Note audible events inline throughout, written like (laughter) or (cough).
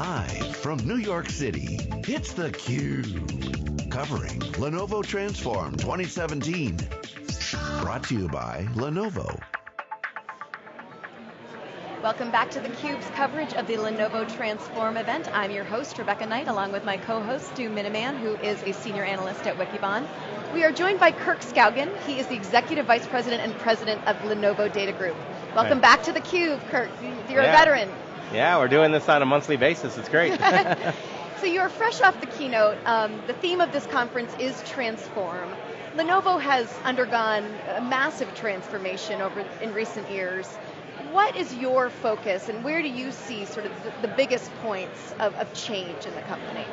Live from New York City, it's theCUBE. Covering Lenovo Transform 2017. Brought to you by Lenovo. Welcome back to theCUBE's coverage of the Lenovo Transform event. I'm your host, Rebecca Knight, along with my co-host, Stu Miniman, who is a senior analyst at Wikibon. We are joined by Kirk Skaugen. He is the Executive Vice President and President of Lenovo Data Group. Welcome Hi. back to theCUBE, Kirk. You're Yeah. a veteran. Yeah, we're doing this on a monthly basis. It's great. (laughs) (laughs) So you're fresh off the keynote. Um, the theme of this conference is transform. Lenovo has undergone a massive transformation over in recent years. What is your focus and where do you see sort of the, the biggest points of, of change in the company?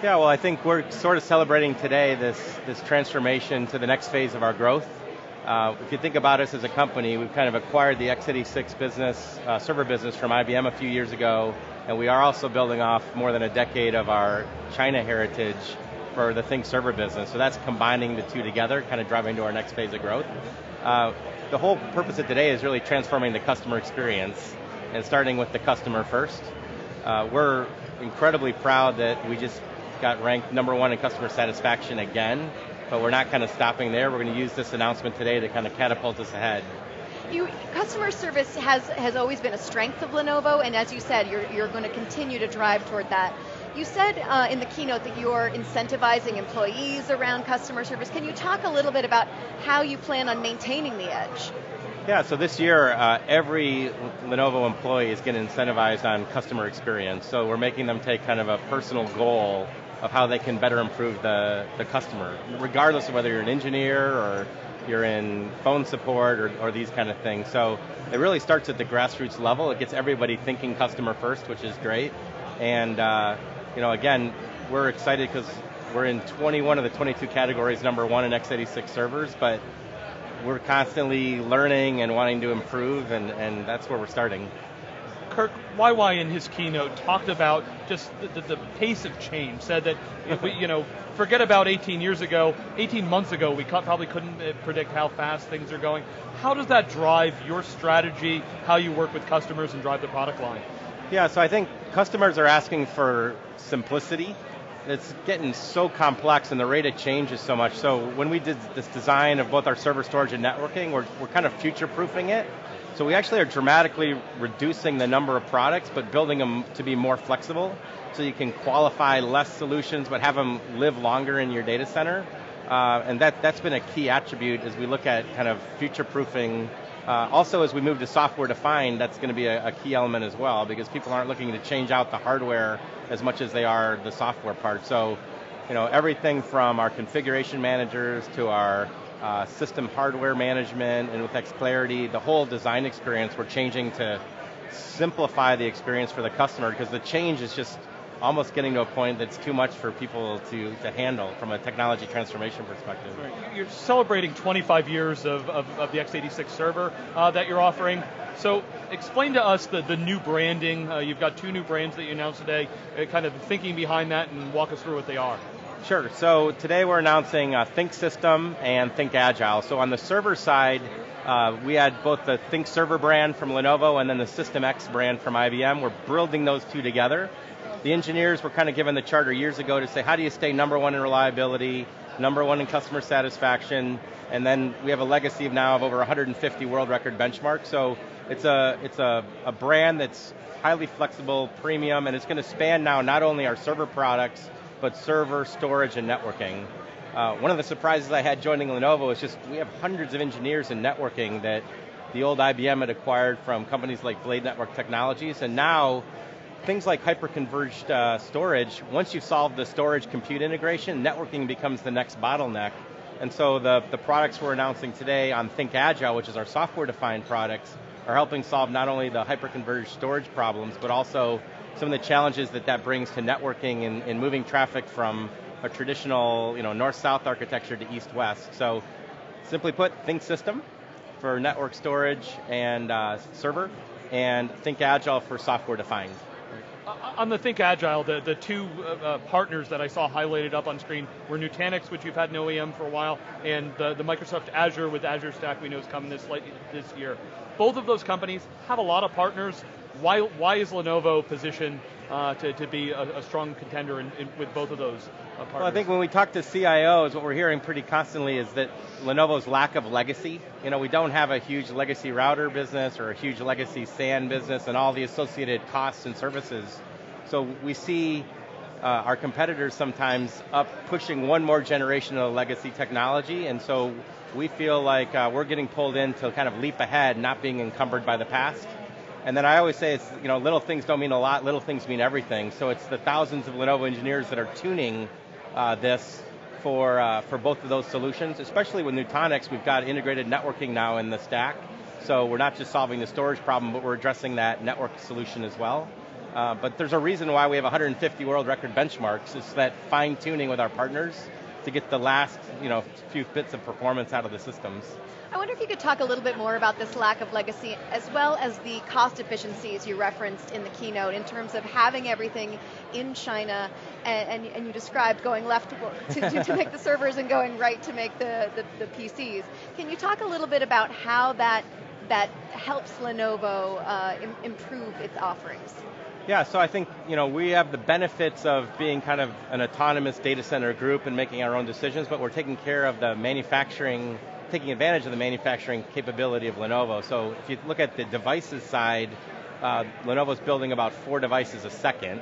yeah, well, I think we're sort of celebrating today this, this transformation to the next phase of our growth. Uh, if you think about us as a company, we've kind of acquired the x86 business, uh, server business from IBM a few years ago, and we are also building off more than a decade of our China heritage for the Think server business. So that's combining the two together, kind of driving to our next phase of growth. Uh, the whole purpose of today is really transforming the customer experience and starting with the customer first. Uh, we're incredibly proud that we just got ranked number one in customer satisfaction again, but we're not kind of stopping there. We're going to use this announcement today to kind of catapult us ahead. You, customer service has, has always been a strength of Lenovo, and as you said, you're, you're going to continue to drive toward that. You said uh, in the keynote that you're incentivizing employees around customer service. Can you talk a little bit about how you plan on maintaining the edge? Yeah, so this year, uh, every Lenovo employee is getting incentivized on customer experience. So we're making them take kind of a personal goal of how they can better improve the, the customer, regardless of whether you're an engineer or you're in phone support or, or these kind of things. So it really starts at the grassroots level. It gets everybody thinking customer first, which is great. And uh, you know, again, we're excited because we're in 21 of the 22 categories, number one in x86 servers, but we're constantly learning and wanting to improve, and, and that's where we're starting. Kirk YY in his keynote talked about just the, the, the pace of change. Said that if we, (laughs) you know, forget about 18 years ago, 18 months ago, we probably couldn't uh, predict how fast things are going. How does that drive your strategy, how you work with customers and drive the product line? Yeah, so I think customers are asking for simplicity. It's getting so complex and the rate of change is so much. So when we did this design of both our server storage and networking, we're, we're kind of future-proofing it. So we actually are dramatically reducing the number of products, but building them to be more flexible, so you can qualify less solutions, but have them live longer in your data center. Uh, and that, that's been a key attribute as we look at kind of future-proofing. Uh, also, as we move to software-defined, that's going to be a, a key element as well, because people aren't looking to change out the hardware as much as they are the software part. So, you know, everything from our configuration managers to our uh, system hardware management and with xClarity, the whole design experience, we're changing to simplify the experience for the customer because the change is just almost getting to a point that's too much for people to, to handle from a technology transformation perspective. You're celebrating 25 years of, of, of the x86 server uh, that you're offering. So explain to us the, the new branding. Uh, you've got two new brands that you announced today, uh, kind of thinking behind that and walk us through what they are. Sure, so today we're announcing uh, Think System and Think Agile. So on the server side, uh, we had both the Think Server brand from Lenovo and then the System X brand from IBM. We're building those two together. The engineers were kind of given the charter years ago to say, how do you stay number one in reliability, number one in customer satisfaction, and then we have a legacy of now of over 150 world record benchmarks. So it's a, it's a, a brand that's highly flexible, premium, and it's going to span now not only our server products, but server, storage, and networking. Uh, one of the surprises I had joining Lenovo is just we have hundreds of engineers in networking that the old IBM had acquired from companies like Blade Network Technologies, and now things like hyperconverged uh, storage, once you've solved the storage compute integration, networking becomes the next bottleneck. And so the, the products we're announcing today on Think Agile, which is our software-defined products, are helping solve not only the hyperconverged storage problems, but also some of the challenges that that brings to networking and, and moving traffic from a traditional you know, north-south architecture to east-west. So simply put, Think System for network storage and uh, server, and Think Agile for software-defined. Uh, on the Think Agile, the, the two uh, uh, partners that I saw highlighted up on screen were Nutanix, which you've had an OEM for a while, and the, the Microsoft Azure with Azure Stack we know is coming this, late, this year. Both of those companies have a lot of partners. Why, why is Lenovo positioned uh, to, to be a, a strong contender in, in, with both of those uh, partners? Well, I think when we talk to CIOs, what we're hearing pretty constantly is that Lenovo's lack of legacy. You know, we don't have a huge legacy router business or a huge legacy SAN business and all the associated costs and services. So we see uh, our competitors sometimes up pushing one more generation of legacy technology, and so we feel like uh, we're getting pulled in to kind of leap ahead, not being encumbered by the past. And then I always say it's, you know, little things don't mean a lot, little things mean everything. So it's the thousands of Lenovo engineers that are tuning uh, this for, uh, for both of those solutions, especially with Nutanix, we've got integrated networking now in the stack. So we're not just solving the storage problem, but we're addressing that network solution as well. Uh, but there's a reason why we have 150 world record benchmarks. It's that fine tuning with our partners to get the last you know, few bits of performance out of the systems. I wonder if you could talk a little bit more about this lack of legacy as well as the cost efficiencies you referenced in the keynote in terms of having everything in China and, and, and you described going left (laughs) to, to, to, make the servers and going right to make the, the, the, PCs. Can you talk a little bit about how that, that helps Lenovo uh, Im improve its offerings? Yeah, so I think you know we have the benefits of being kind of an autonomous data center group and making our own decisions, but we're taking care of the manufacturing, taking advantage of the manufacturing capability of Lenovo. So if you look at the devices side, uh, Lenovo's building about four devices a second.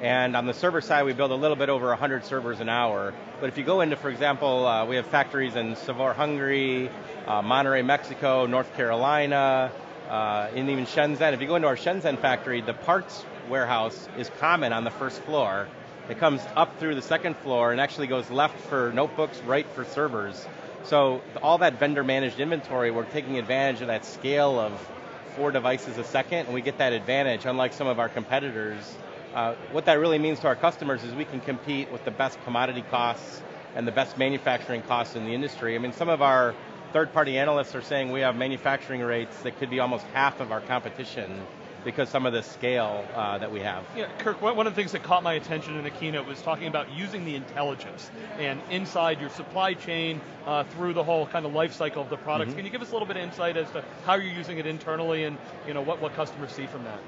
And on the server side, we build a little bit over 100 servers an hour. But if you go into, for example, uh, we have factories in Sárvár, Hungary, uh, Monterrey, Mexico, North Carolina, uh, in even Shenzhen. If you go into our Shenzhen factory, the parts warehouse is common on the first floor. It comes up through the second floor and actually goes left for notebooks, right for servers. So all that vendor managed inventory, we're taking advantage of that scale of four devices a second, and we get that advantage, unlike some of our competitors. Uh, what that really means to our customers is we can compete with the best commodity costs and the best manufacturing costs in the industry. I mean, some of our third-party analysts are saying we have manufacturing rates that could be almost half of our competition because some of the scale uh, that we have. Yeah, Kirk, one of the things that caught my attention in the keynote was talking about using the intelligence and inside your supply chain uh, through the whole kind of life cycle of the products. Mm -hmm. Can you give us a little bit of insight as to how you're using it internally and you know what, what customers see from that?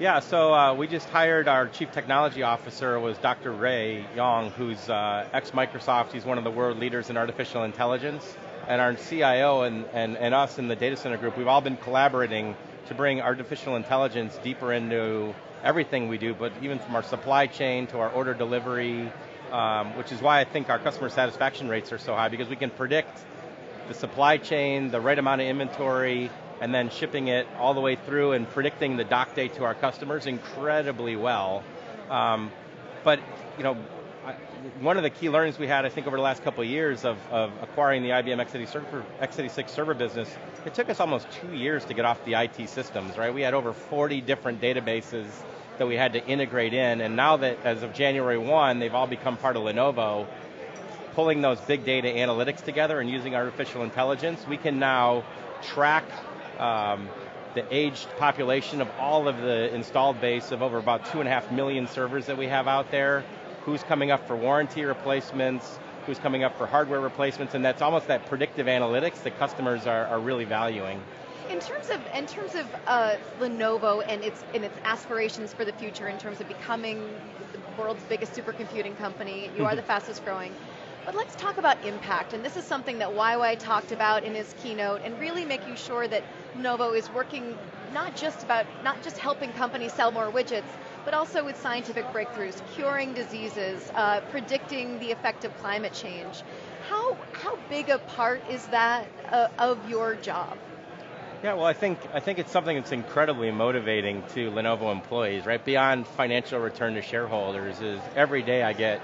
Yeah, so uh, we just hired our chief technology officer was Dr. Rui Yong, who's uh, ex-Microsoft. He's one of the world leaders in artificial intelligence and our CIO and, and, and us in the data center group, we've all been collaborating to bring artificial intelligence deeper into everything we do, but even from our supply chain to our order delivery, um, which is why I think our customer satisfaction rates are so high, because we can predict the supply chain, the right amount of inventory, and then shipping it all the way through and predicting the dock date to our customers incredibly well. Um, but you know, one of the key learnings we had, I think, over the last couple of years of, of acquiring the IBM x86 server, x86 server business, it took us almost two years to get off the IT systems, right? We had over 40 different databases that we had to integrate in, and now that, as of January 1, they've all become part of Lenovo, pulling those big data analytics together and using artificial intelligence, we can now track um, the aged population of all of the installed base of over about two and a half million servers that we have out there, who's coming up for warranty replacements, who's coming up for hardware replacements, and that's almost that predictive analytics that customers are, are really valuing. In terms of in terms of uh, Lenovo and its and its aspirations for the future, in terms of becoming the world's biggest supercomputing company, you are the fastest growing. But let's talk about impact, and this is something that YY talked about in his keynote, and really making sure that Lenovo is working not just about not just helping companies sell more widgets, but also with scientific breakthroughs, curing diseases, uh, predicting the effect of climate change. How, how big a part is that uh, of your job? Yeah, well, I think I think it's something that's incredibly motivating to Lenovo employees, right? Beyond financial return to shareholders, is every day I get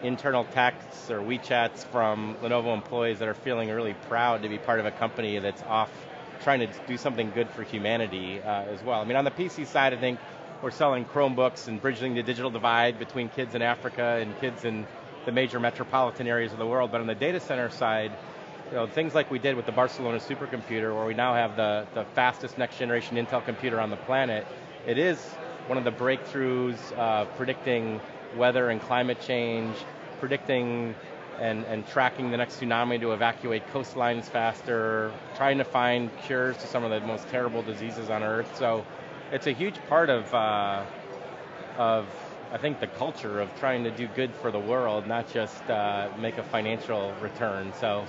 internal texts or WeChats from Lenovo employees that are feeling really proud to be part of a company that's off trying to do something good for humanity uh, as well. I mean, on the PC side, I think we're selling Chromebooks and bridging the digital divide between kids in Africa and kids in the major metropolitan areas of the world. But on the data center side, you know, things like we did with the Barcelona supercomputer, where we now have the, the fastest next generation Intel computer on the planet, it is one of the breakthroughs uh, predicting weather and climate change, predicting and, and tracking the next tsunami to evacuate coastlines faster, trying to find cures to some of the most terrible diseases on Earth. So it's a huge part of, uh, of I think the culture of trying to do good for the world, not just uh, make a financial return. So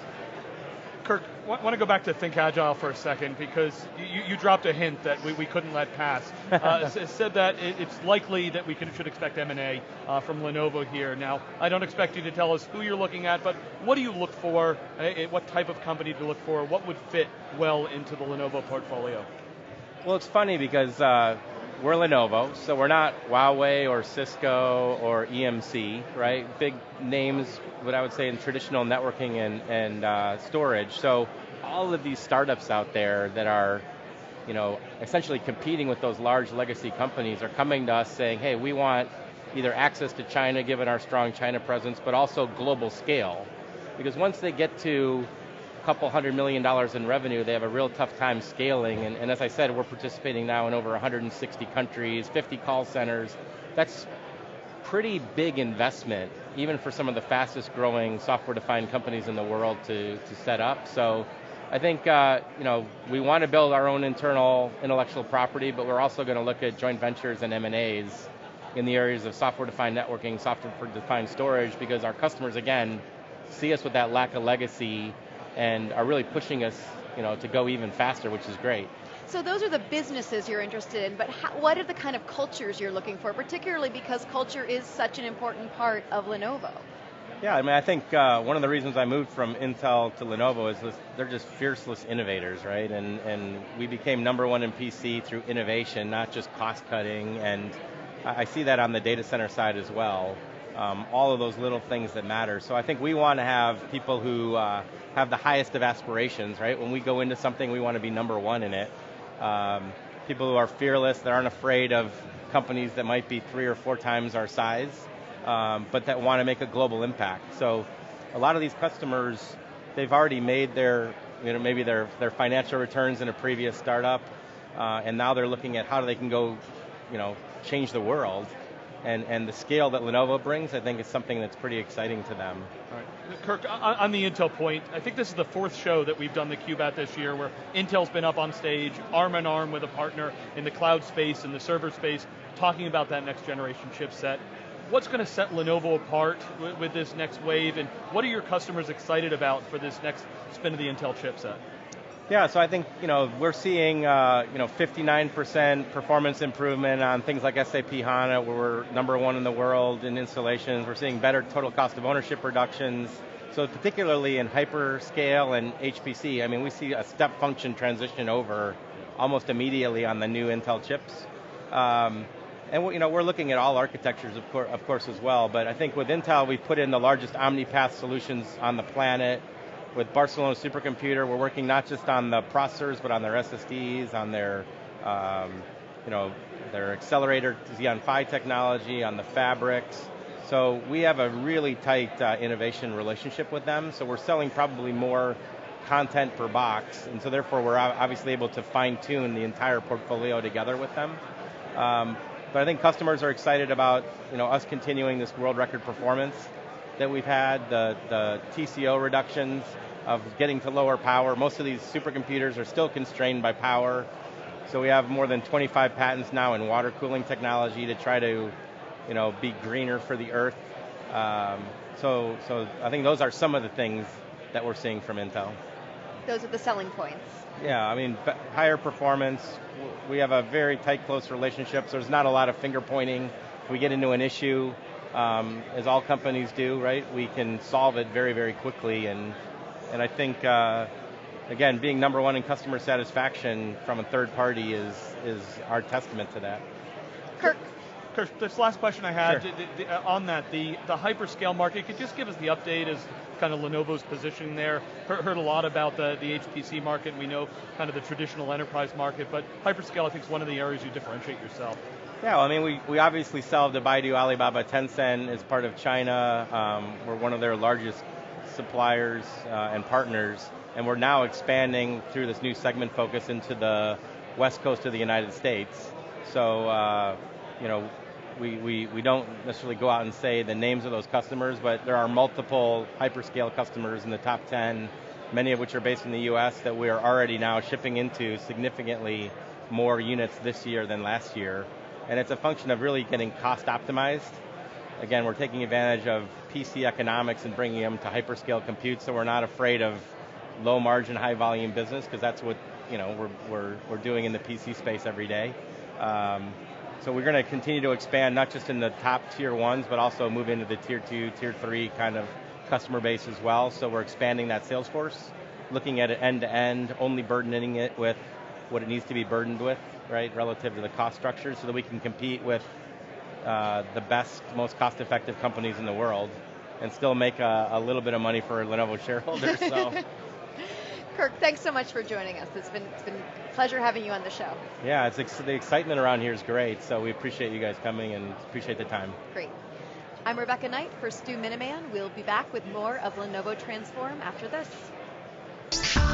Kirk, I want to go back to Think Agile for a second because you, you dropped a hint that we, we couldn't let pass. (laughs) Uh, said that it, it's likely that we can, should expect M&A uh, from Lenovo here. Now, I don't expect you to tell us who you're looking at, but what do you look for? Uh, what type of company to look for? What would fit well into the Lenovo portfolio? Well, it's funny because uh, we're Lenovo, so we're not Huawei or Cisco or EMC, right? Big names, what I would say in traditional networking and, and uh, storage. So all of these startups out there that are, you know, essentially competing with those large legacy companies are coming to us saying, hey, we want either access to China, given our strong China presence, but also global scale. Because once they get to couple hundred million dollars in revenue, they have a real tough time scaling. And, and, as I said, we're participating now in over 160 countries, 50 call centers. That's pretty big investment, even for some of the fastest growing software-defined companies in the world to, to set up. So I think uh, you know we want to build our own internal intellectual property, but we're also going to look at joint ventures and M&As in the areas of software-defined networking, software-defined storage, because our customers, again, see us with that lack of legacy and are really pushing us you know, to go even faster, which is great. So those are the businesses you're interested in, but how, what are the kind of cultures you're looking for, particularly because culture is such an important part of Lenovo? Yeah, I mean, I think uh, one of the reasons I moved from Intel to Lenovo is this, they're just fierceless innovators, right? And, and we became number one in PC through innovation, not just cost cutting, and I see that on the data center side as well um, all of those little things that matter. So I think we want to have people who uh, have the highest of aspirations, right? When we go into something, we want to be number one in it. Um, people who are fearless, that aren't afraid of companies that might be three or four times our size, um, but that want to make a global impact. So a lot of these customers, they've already made their, you know, maybe their, their financial returns in a previous startup, uh, and now they're looking at how they can go, you know, change the world and, and the scale that Lenovo brings, I think is something that's pretty exciting to them. All right. Kirk, on the Intel point, I think this is the fourth show that we've done the Cube at this year where Intel's been up on stage, arm in arm with a partner in the cloud space and the server space, talking about that next generation chipset. What's going to set Lenovo apart with this next wave, and what are your customers excited about for this next spin of the Intel chipset? Yeah, so I think you know we're seeing uh, you know 59% performance improvement on things like SAP HANA, where we're number one in the world in installations. We're seeing better total cost of ownership reductions. So particularly in hyperscale and HPC, I mean we see a step function transition over almost immediately on the new Intel chips. Um, and you know, we're looking at all architectures, of, course, of course, as well. But I think with Intel, we've put in the largest OmniPath solutions on the planet with Barcelona Supercomputer, we're working not just on the processors, but on their SSDs, on their, um, you know, their accelerator Xeon Phi technology, on the fabrics. So we have a really tight uh, innovation relationship with them. So we're selling probably more content per box, and so therefore we're obviously able to fine tune the entire portfolio together with them. Um, but I think customers are excited about you know us continuing this world record performance that we've had, the, the TCO reductions of getting to lower power. Most of these supercomputers are still constrained by power. So we have more than 25 patents now in water cooling technology to try to you know, be greener for the earth. Um, so, so I think those are some of the things that we're seeing from Intel. Those are the selling points. Yeah, I mean, higher performance. We have a very tight, close relationship, so there's not a lot of finger pointing. If we get into an issue, um, as all companies do, right? We can solve it very, very quickly, and and I think uh, again, being number one in customer satisfaction from a third party is is our testament to that. Kirk. Kirk, this last question I had sure. the, the, uh, on that, the, the hyperscale market, could you just give us the update as kind of Lenovo's position there? Heard, heard a lot about the, the HPC market, and we know kind of the traditional enterprise market, but hyperscale I think is one of the areas you differentiate yourself. Yeah, well, I mean, we, we obviously sell to Baidu, Alibaba, Tencent as part of China. Um, we're one of their largest suppliers uh, and partners, and we're now expanding through this new segment focus into the west coast of the United States. So, uh, you know, we, we, we don't necessarily go out and say the names of those customers, but there are multiple hyperscale customers in the top 10, many of which are based in the US that we are already now shipping into significantly more units this year than last year. And it's a function of really getting cost optimized. Again, we're taking advantage of PC economics and bringing them to hyperscale compute so we're not afraid of low margin, high volume business because that's what you know, we're, we're, we're doing in the PC space every day. Um, so we're going to continue to expand not just in the top tier ones, but also move into the tier two, tier three kind of customer base as well. So we're expanding that sales force, looking at it end to end, only burdening it with what it needs to be burdened with, right, relative to the cost structure, so that we can compete with uh, the best, most cost-effective companies in the world, and still make a, a little bit of money for Lenovo shareholders. So. (laughs) Kirk, thanks so much for joining us. It's been it's been a pleasure having you on the show. Yeah, it's ex- the excitement around here is great. So we appreciate you guys coming and appreciate the time. Great. I'm Rebecca Knight for Stu Miniman. We'll be back with more of Lenovo Transform after this.